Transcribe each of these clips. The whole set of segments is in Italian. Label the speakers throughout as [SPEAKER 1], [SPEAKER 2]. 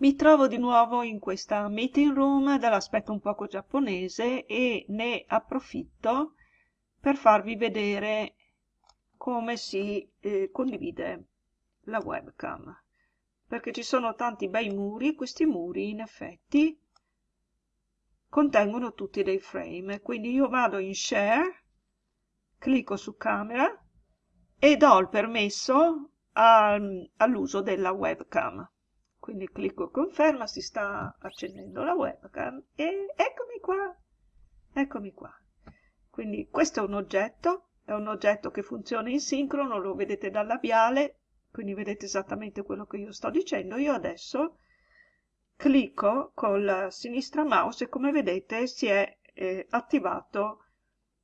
[SPEAKER 1] Mi trovo di nuovo in questa meeting room dall'aspetto un poco giapponese e ne approfitto per farvi vedere come si eh, condivide la webcam. Perché ci sono tanti bei muri questi muri in effetti contengono tutti dei frame. Quindi io vado in share clicco su camera e do il permesso all'uso della webcam quindi clicco conferma, si sta accendendo la webcam e eccomi qua, eccomi qua. Quindi questo è un oggetto, è un oggetto che funziona in sincrono, lo vedete dal labiale, quindi vedete esattamente quello che io sto dicendo. Io adesso clicco col sinistra mouse e come vedete si è eh, attivato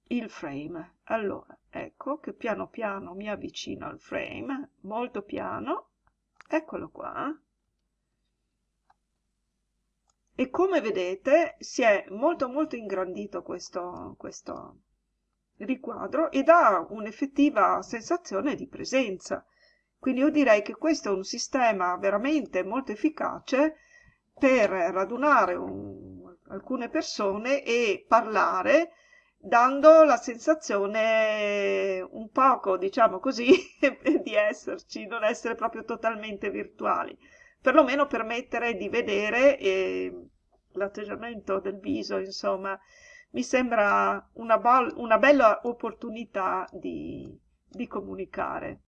[SPEAKER 1] il frame. Allora, ecco che piano piano mi avvicino al frame, molto piano, eccolo qua e come vedete si è molto molto ingrandito questo, questo riquadro e dà un'effettiva sensazione di presenza. Quindi io direi che questo è un sistema veramente molto efficace per radunare un, alcune persone e parlare dando la sensazione un poco, diciamo così, di esserci, non essere proprio totalmente virtuali perlomeno permettere di vedere eh, l'atteggiamento del viso, insomma, mi sembra una, una bella opportunità di, di comunicare.